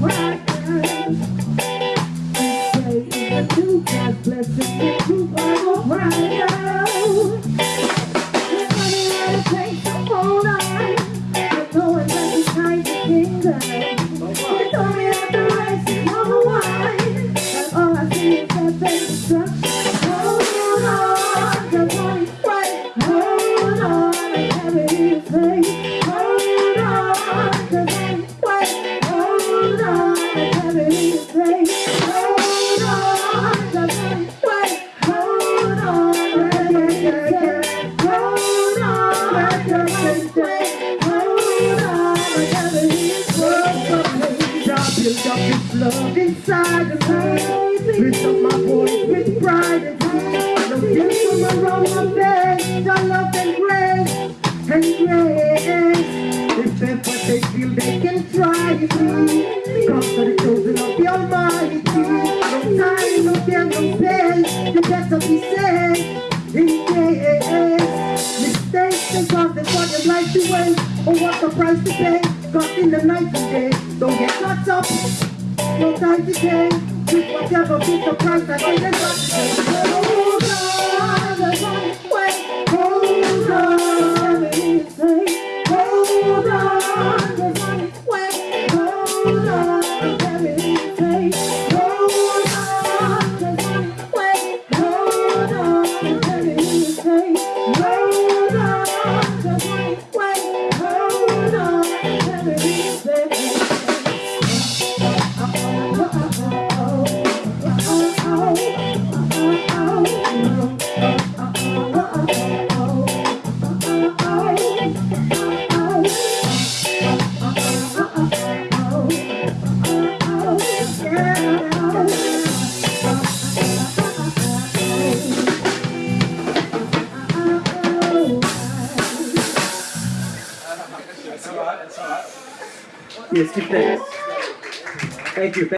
Blessed love inside of me. Lift up my voice with pride and peace. No guilt from around my bed. Your love and grace and grace. If ever they feel they can try it, come to the chosen of the Almighty. No time, no fear, no pain. You better be safe in case mistakes and causes for your life to waste. Oh, what the price to pay? Caught in the night and day. Don't get caught up. They let us Hold. Hold. Hold. Yes, keep thanks. Thank you.